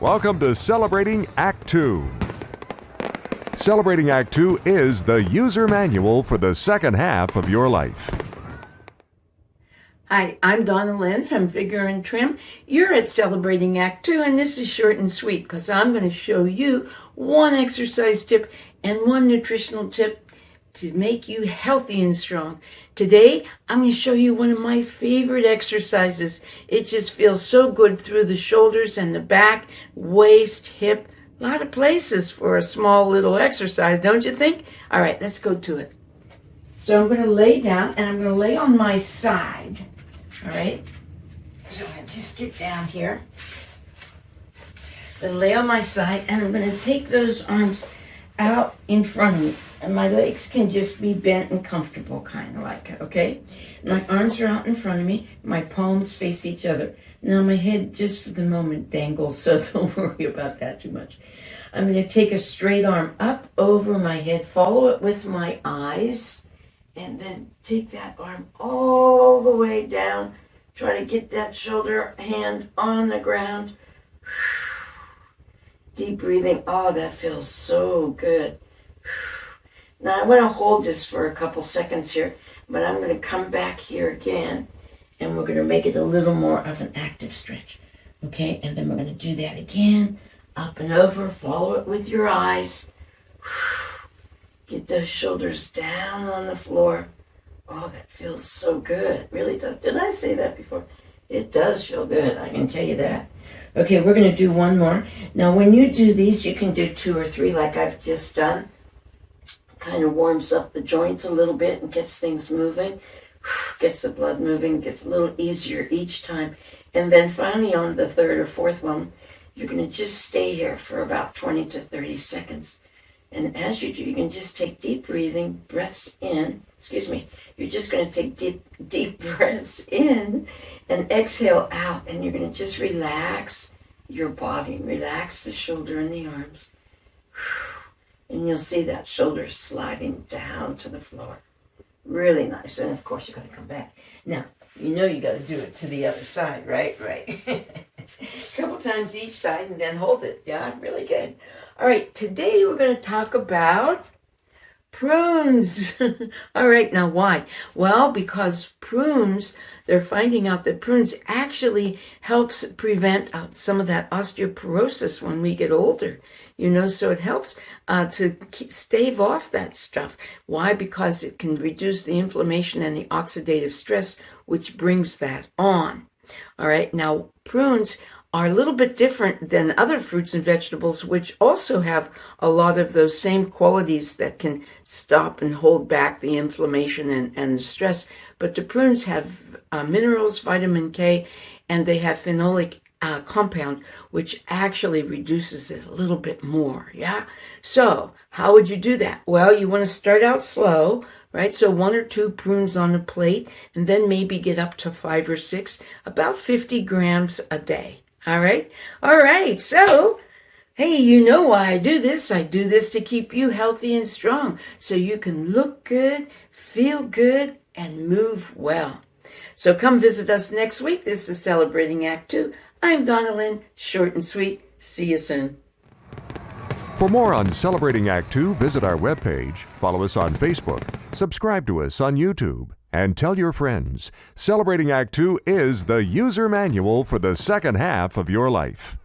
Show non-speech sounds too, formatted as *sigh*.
Welcome to Celebrating Act 2. Celebrating Act 2 is the user manual for the second half of your life. Hi, I'm Donna Lynn from Figure and Trim. You're at Celebrating Act 2, and this is short and sweet because I'm going to show you one exercise tip and one nutritional tip to make you healthy and strong. Today, I'm going to show you one of my favorite exercises. It just feels so good through the shoulders and the back, waist, hip, a lot of places for a small little exercise, don't you think? All right, let's go to it. So I'm going to lay down and I'm going to lay on my side. All right. So I'm going to just get down here. Then lay on my side and I'm going to take those arms out in front of me. And my legs can just be bent and comfortable, kind of like, okay? My arms are out in front of me. My palms face each other. Now my head, just for the moment, dangles, *laughs* so don't worry about that too much. I'm going to take a straight arm up over my head, follow it with my eyes, and then take that arm all the way down. Try to get that shoulder hand on the ground. *sighs* Deep breathing. Oh, that feels so good. *sighs* Now I want to hold this for a couple seconds here, but I'm going to come back here again and we're going to make it a little more of an active stretch. Okay, and then we're going to do that again. Up and over, follow it with your eyes. *sighs* Get those shoulders down on the floor. Oh, that feels so good. It really does. Did I say that before? It does feel good, I can tell you that. Okay, we're going to do one more. Now, when you do these, you can do two or three like I've just done. Kind of warms up the joints a little bit and gets things moving. *sighs* Gets the blood moving, gets a little easier each time. And then finally on the third or fourth one, you're going to just stay here for about 20 to 30 seconds. And as you do, you can just take deep breathing, breaths in. Excuse me. You're just going to take deep, deep *laughs* breaths in and exhale out. And you're going to just relax your body, relax the shoulder and the arms. *sighs* And you'll see that shoulder sliding down to the floor. Really nice. And of course, you're going to come back. Now, you know you got to do it to the other side, right? Right. A *laughs* couple times each side and then hold it. Yeah, really good. All right, today we're going to talk about prunes. *laughs* All right, now why? Well, because prunes, they're finding out that prunes actually helps prevent uh, some of that osteoporosis when we get older. You know, so it helps uh, to stave off that stuff. Why? Because it can reduce the inflammation and the oxidative stress, which brings that on. All right, now prunes are a little bit different than other fruits and vegetables, which also have a lot of those same qualities that can stop and hold back the inflammation and, and stress. But the prunes have uh, minerals, vitamin K, and they have phenolic uh, compound, which actually reduces it a little bit more. Yeah. So, how would you do that? Well, you want to start out slow, right? So, one or two prunes on a plate, and then maybe get up to five or six, about 50 grams a day. All right. All right. So, hey, you know why I do this. I do this to keep you healthy and strong so you can look good, feel good, and move well. So come visit us next week. This is Celebrating Act 2. I'm Donna Lynn, short and sweet. See you soon. For more on Celebrating Act 2, visit our webpage, follow us on Facebook, subscribe to us on YouTube, and tell your friends. Celebrating Act 2 is the user manual for the second half of your life.